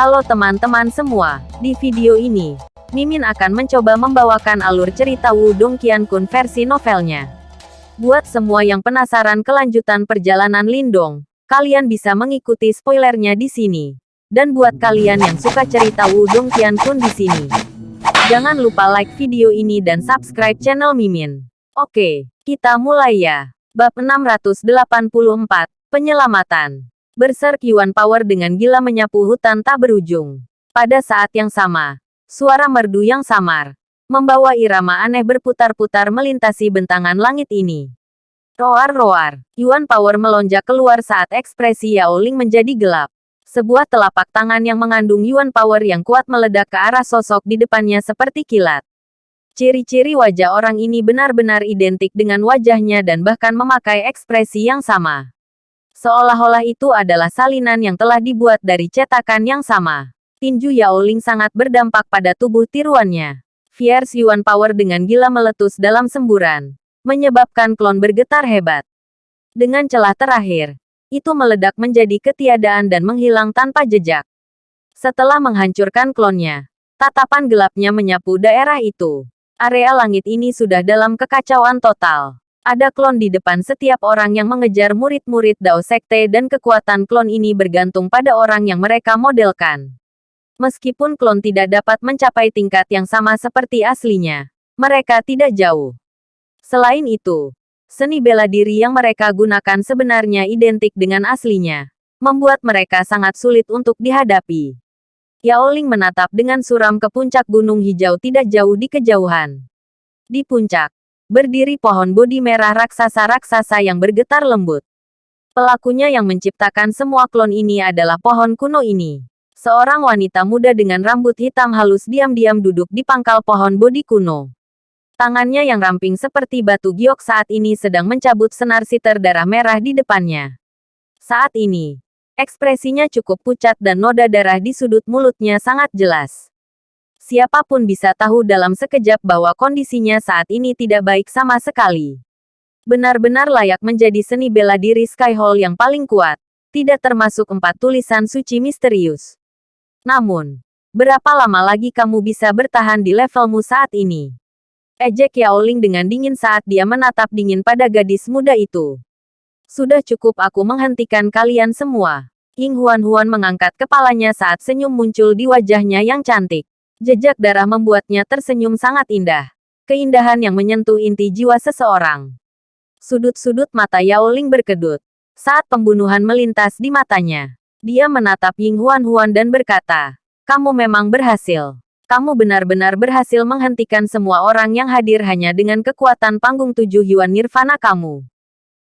Halo teman-teman semua, di video ini, Mimin akan mencoba membawakan alur cerita Wudong Qiankun versi novelnya. Buat semua yang penasaran kelanjutan perjalanan Lindong, kalian bisa mengikuti spoilernya di sini. Dan buat kalian yang suka cerita Wudong Qiankun di sini, jangan lupa like video ini dan subscribe channel Mimin. Oke, kita mulai ya. Bab 684, Penyelamatan. Berserk Yuan Power dengan gila menyapu hutan tak berujung. Pada saat yang sama, suara merdu yang samar, membawa irama aneh berputar-putar melintasi bentangan langit ini. Roar-roar, Yuan Power melonjak keluar saat ekspresi Yao Ling menjadi gelap. Sebuah telapak tangan yang mengandung Yuan Power yang kuat meledak ke arah sosok di depannya seperti kilat. Ciri-ciri wajah orang ini benar-benar identik dengan wajahnya dan bahkan memakai ekspresi yang sama. Seolah-olah itu adalah salinan yang telah dibuat dari cetakan yang sama. Tinju Yaoling sangat berdampak pada tubuh tiruannya. Fierce Yuan Power dengan gila meletus dalam semburan, menyebabkan klon bergetar hebat. Dengan celah terakhir, itu meledak menjadi ketiadaan dan menghilang tanpa jejak. Setelah menghancurkan klonnya, tatapan gelapnya menyapu daerah itu. Area langit ini sudah dalam kekacauan total. Ada klon di depan setiap orang yang mengejar murid-murid Dao Sekte dan kekuatan klon ini bergantung pada orang yang mereka modelkan. Meskipun klon tidak dapat mencapai tingkat yang sama seperti aslinya, mereka tidak jauh. Selain itu, seni bela diri yang mereka gunakan sebenarnya identik dengan aslinya, membuat mereka sangat sulit untuk dihadapi. Yao Ling menatap dengan suram ke puncak gunung hijau tidak jauh di kejauhan. Di puncak, berdiri pohon bodi merah raksasa-raksasa yang bergetar lembut. Pelakunya yang menciptakan semua klon ini adalah pohon kuno ini. Seorang wanita muda dengan rambut hitam halus diam-diam duduk di pangkal pohon bodi kuno. Tangannya yang ramping seperti batu giok saat ini sedang mencabut senar siter darah merah di depannya. Saat ini, ekspresinya cukup pucat dan noda darah di sudut mulutnya sangat jelas siapa pun bisa tahu dalam sekejap bahwa kondisinya saat ini tidak baik sama sekali. Benar-benar layak menjadi seni bela diri Skyhall yang paling kuat, tidak termasuk empat tulisan suci misterius. Namun, berapa lama lagi kamu bisa bertahan di levelmu saat ini? Ejek Yaoling dengan dingin saat dia menatap dingin pada gadis muda itu. Sudah cukup aku menghentikan kalian semua. Ying Huan-Huan mengangkat kepalanya saat senyum muncul di wajahnya yang cantik. Jejak darah membuatnya tersenyum sangat indah. Keindahan yang menyentuh inti jiwa seseorang. Sudut-sudut mata Yao Ling berkedut. Saat pembunuhan melintas di matanya, dia menatap Ying Huan Huan dan berkata, Kamu memang berhasil. Kamu benar-benar berhasil menghentikan semua orang yang hadir hanya dengan kekuatan panggung tujuh Yuan Nirvana kamu.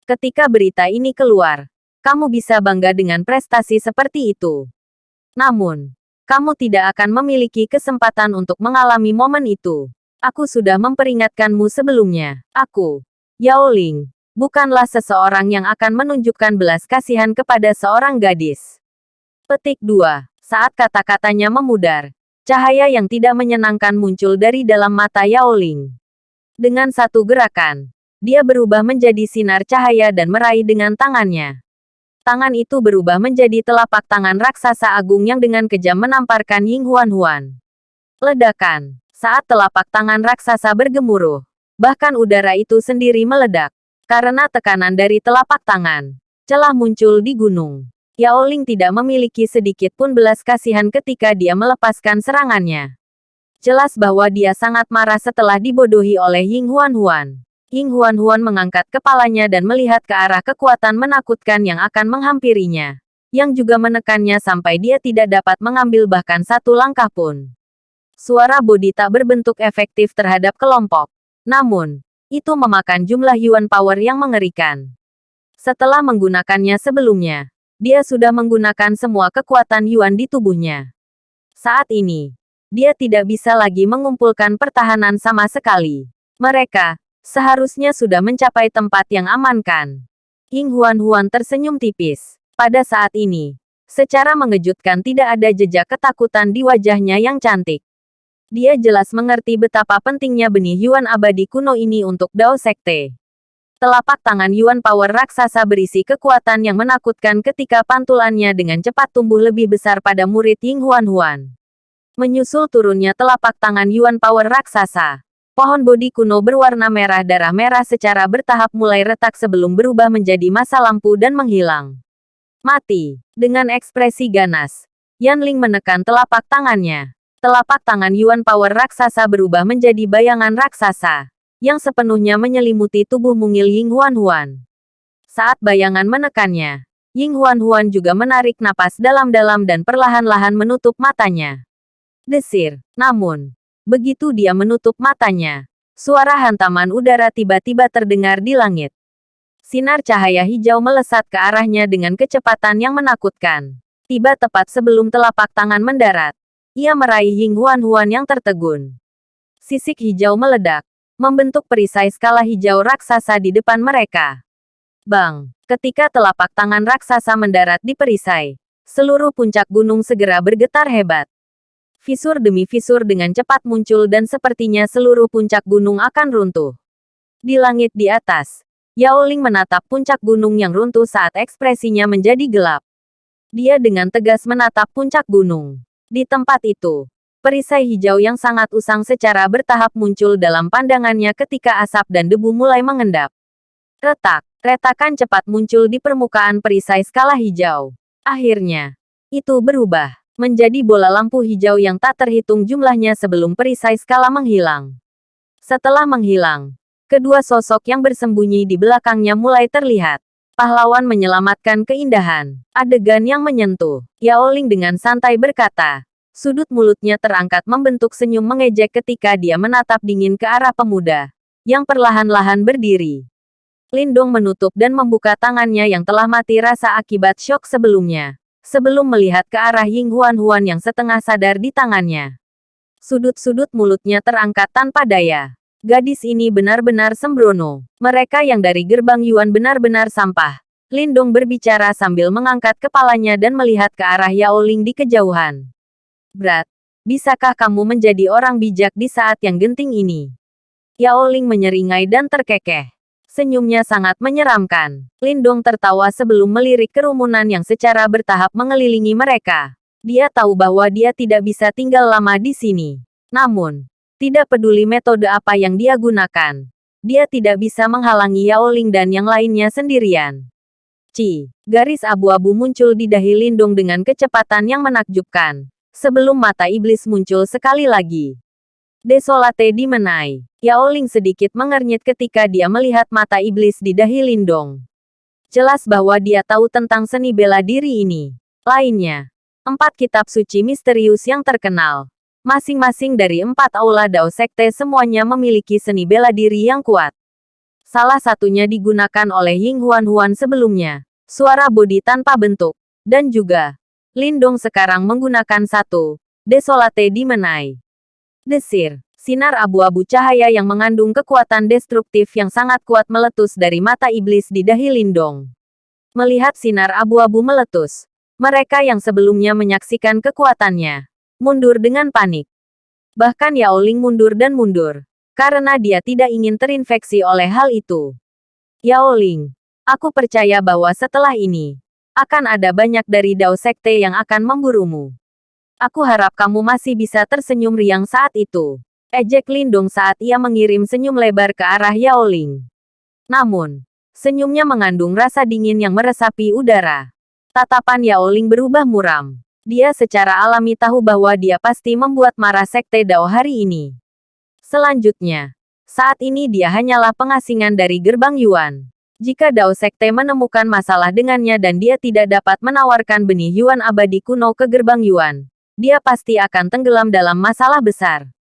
Ketika berita ini keluar, kamu bisa bangga dengan prestasi seperti itu. Namun, kamu tidak akan memiliki kesempatan untuk mengalami momen itu. Aku sudah memperingatkanmu sebelumnya. Aku, Yao Ling, bukanlah seseorang yang akan menunjukkan belas kasihan kepada seorang gadis. Petik 2. Saat kata-katanya memudar, cahaya yang tidak menyenangkan muncul dari dalam mata Yao Ling. Dengan satu gerakan, dia berubah menjadi sinar cahaya dan meraih dengan tangannya tangan itu berubah menjadi telapak tangan raksasa agung yang dengan kejam menamparkan Ying Huan Huan. Ledakan. Saat telapak tangan raksasa bergemuruh, bahkan udara itu sendiri meledak. Karena tekanan dari telapak tangan, celah muncul di gunung. Yao Ling tidak memiliki sedikit pun belas kasihan ketika dia melepaskan serangannya. Jelas bahwa dia sangat marah setelah dibodohi oleh Ying Huan Huan. Ying Huan-Huan mengangkat kepalanya dan melihat ke arah kekuatan menakutkan yang akan menghampirinya. Yang juga menekannya sampai dia tidak dapat mengambil bahkan satu langkah pun. Suara bodi tak berbentuk efektif terhadap kelompok. Namun, itu memakan jumlah Yuan Power yang mengerikan. Setelah menggunakannya sebelumnya, dia sudah menggunakan semua kekuatan Yuan di tubuhnya. Saat ini, dia tidak bisa lagi mengumpulkan pertahanan sama sekali. Mereka, Seharusnya sudah mencapai tempat yang aman kan? Ying Huan-Huan tersenyum tipis. Pada saat ini, secara mengejutkan tidak ada jejak ketakutan di wajahnya yang cantik. Dia jelas mengerti betapa pentingnya benih Yuan abadi kuno ini untuk Dao Sekte. Telapak tangan Yuan Power raksasa berisi kekuatan yang menakutkan ketika pantulannya dengan cepat tumbuh lebih besar pada murid Ying Huan Huan. Menyusul turunnya telapak tangan Yuan Power raksasa, pohon bodi kuno berwarna merah darah merah secara bertahap mulai retak sebelum berubah menjadi masa lampu dan menghilang. Mati. Dengan ekspresi ganas, Yan Ling menekan telapak tangannya. Telapak tangan Yuan Power raksasa berubah menjadi bayangan raksasa, yang sepenuhnya menyelimuti tubuh mungil Ying Huan Huan. Saat bayangan menekannya, Ying Huan Huan juga menarik napas dalam-dalam dan perlahan-lahan menutup matanya. Desir. Namun, begitu dia menutup matanya, suara hantaman udara tiba-tiba terdengar di langit. Sinar cahaya hijau melesat ke arahnya dengan kecepatan yang menakutkan. Tiba tepat sebelum telapak tangan mendarat. Ia meraih Ying Huan Huan yang tertegun. Sisik hijau meledak, membentuk perisai skala hijau raksasa di depan mereka. Bang! Ketika telapak tangan raksasa mendarat di perisai, seluruh puncak gunung segera bergetar hebat. Fisur demi fisur dengan cepat muncul dan sepertinya seluruh puncak gunung akan runtuh. Di langit di atas, Yao Ling menatap puncak gunung yang runtuh saat ekspresinya menjadi gelap. Dia dengan tegas menatap puncak gunung. Di tempat itu, perisai hijau yang sangat usang secara bertahap muncul dalam pandangannya ketika asap dan debu mulai mengendap. Retak, retakan cepat muncul di permukaan perisai skala hijau. Akhirnya, itu berubah menjadi bola lampu hijau yang tak terhitung jumlahnya sebelum perisai skala menghilang. Setelah menghilang, kedua sosok yang bersembunyi di belakangnya mulai terlihat. Pahlawan menyelamatkan keindahan. Adegan yang menyentuh. Yao Ling dengan santai berkata. Sudut mulutnya terangkat membentuk senyum mengejek ketika dia menatap dingin ke arah pemuda. Yang perlahan-lahan berdiri. Lindong menutup dan membuka tangannya yang telah mati rasa akibat syok sebelumnya. Sebelum melihat ke arah Ying Huan Huan yang setengah sadar di tangannya. Sudut-sudut mulutnya terangkat tanpa daya. Gadis ini benar-benar sembrono. Mereka yang dari gerbang Yuan benar-benar sampah. Lindong berbicara sambil mengangkat kepalanya dan melihat ke arah Yao Ling di kejauhan. Berat, bisakah kamu menjadi orang bijak di saat yang genting ini? Yao Ling menyeringai dan terkekeh. Senyumnya sangat menyeramkan. Lindong tertawa sebelum melirik kerumunan yang secara bertahap mengelilingi mereka. Dia tahu bahwa dia tidak bisa tinggal lama di sini. Namun, tidak peduli metode apa yang dia gunakan. Dia tidak bisa menghalangi Yao Ling dan yang lainnya sendirian. Ci, garis abu-abu muncul di dahi Lindung dengan kecepatan yang menakjubkan. Sebelum mata iblis muncul sekali lagi. Desolate dimenai. Yao Ling sedikit mengernyit ketika dia melihat mata iblis di dahi Lindong. Jelas bahwa dia tahu tentang seni bela diri ini. Lainnya, empat kitab suci misterius yang terkenal. Masing-masing dari empat aula Dao Sekte semuanya memiliki seni bela diri yang kuat. Salah satunya digunakan oleh Ying Huan Huan sebelumnya. Suara bodi tanpa bentuk. Dan juga, Lindong sekarang menggunakan satu. Desolate Dimenai. Desir. Sinar abu-abu cahaya yang mengandung kekuatan destruktif yang sangat kuat meletus dari mata iblis di dahi Lindong. Melihat sinar abu-abu meletus, mereka yang sebelumnya menyaksikan kekuatannya, mundur dengan panik. Bahkan Yao Ling mundur dan mundur, karena dia tidak ingin terinfeksi oleh hal itu. Yao Ling, aku percaya bahwa setelah ini, akan ada banyak dari Dao Sekte yang akan memburumu. Aku harap kamu masih bisa tersenyum riang saat itu. Ejek Lindung saat ia mengirim senyum lebar ke arah Yao Ling. Namun, senyumnya mengandung rasa dingin yang meresapi udara. Tatapan Yao Ling berubah muram. Dia secara alami tahu bahwa dia pasti membuat marah Sekte Dao hari ini. Selanjutnya, saat ini dia hanyalah pengasingan dari gerbang Yuan. Jika Dao Sekte menemukan masalah dengannya dan dia tidak dapat menawarkan benih Yuan abadi kuno ke gerbang Yuan, dia pasti akan tenggelam dalam masalah besar.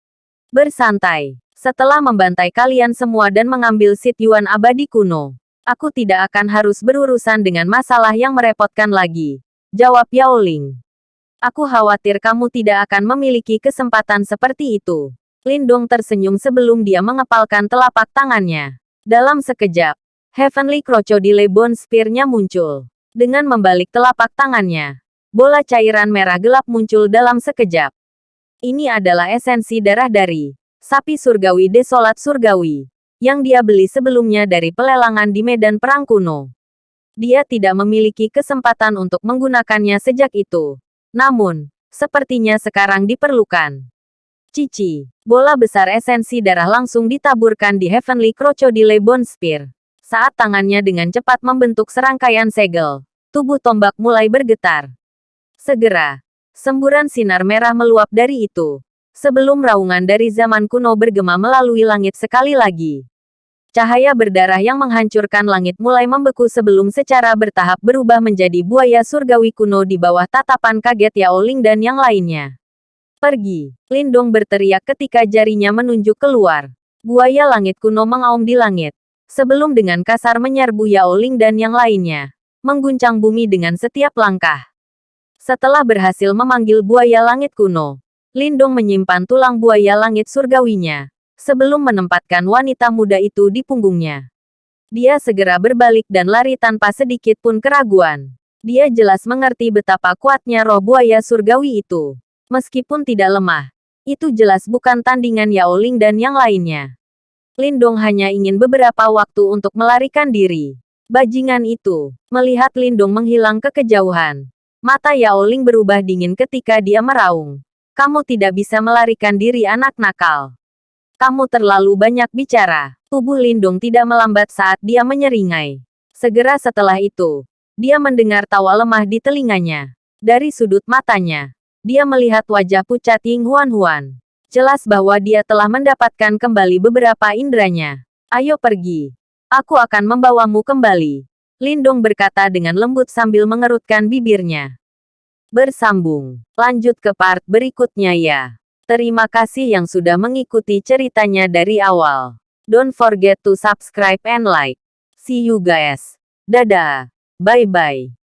Bersantai. Setelah membantai kalian semua dan mengambil sit Yuan abadi kuno, aku tidak akan harus berurusan dengan masalah yang merepotkan lagi. Jawab Yao Ling. Aku khawatir kamu tidak akan memiliki kesempatan seperti itu. Lindong tersenyum sebelum dia mengepalkan telapak tangannya. Dalam sekejap, Heavenly Crocodile Bone Spear-nya muncul. Dengan membalik telapak tangannya, bola cairan merah gelap muncul dalam sekejap. Ini adalah esensi darah dari sapi surgawi desolat surgawi. yang dia beli sebelumnya dari pelelangan di medan perang kuno. Dia tidak memiliki kesempatan untuk menggunakannya sejak itu. Namun, sepertinya sekarang diperlukan. Cici, bola besar esensi darah langsung ditaburkan di Heavenly Crocodile Bone Spear. Saat tangannya dengan cepat membentuk serangkaian segel, tubuh tombak mulai bergetar. Segera, semburan sinar merah meluap dari itu. Sebelum raungan dari zaman kuno bergema melalui langit sekali lagi. Cahaya berdarah yang menghancurkan langit mulai membeku sebelum secara bertahap berubah menjadi buaya surgawi kuno di bawah tatapan kaget Yao Ling dan yang lainnya. Pergi, Lindong berteriak ketika jarinya menunjuk keluar. Buaya langit kuno mengaum di langit. Sebelum dengan kasar menyerbu Yao Ling dan yang lainnya. Mengguncang bumi dengan setiap langkah. Setelah berhasil memanggil buaya langit kuno, Lindong menyimpan tulang buaya langit surgawinya sebelum menempatkan wanita muda itu di punggungnya. Dia segera berbalik dan lari tanpa sedikit pun keraguan. Dia jelas mengerti betapa kuatnya roh buaya surgawi itu. Meskipun tidak lemah, itu jelas bukan tandingan Yao Ling dan yang lainnya. Lindong hanya ingin beberapa waktu untuk melarikan diri. Bajingan itu, melihat Lindong menghilang ke kejauhan. Mata Yao Ling berubah dingin ketika dia meraung. Kamu tidak bisa melarikan diri anak nakal. Kamu terlalu banyak bicara. Tubuh Lindung tidak melambat saat dia menyeringai. Segera setelah itu, dia mendengar tawa lemah di telinganya. Dari sudut matanya, dia melihat wajah pucat Ying Huan Huan. Jelas bahwa dia telah mendapatkan kembali beberapa indranya. Ayo pergi. Aku akan membawamu kembali. Lindong berkata dengan lembut sambil mengerutkan bibirnya. Bersambung. Lanjut ke part berikutnya ya. Terima kasih yang sudah mengikuti ceritanya dari awal. Don't forget to subscribe and like. See you guys. Dadah. Bye-bye.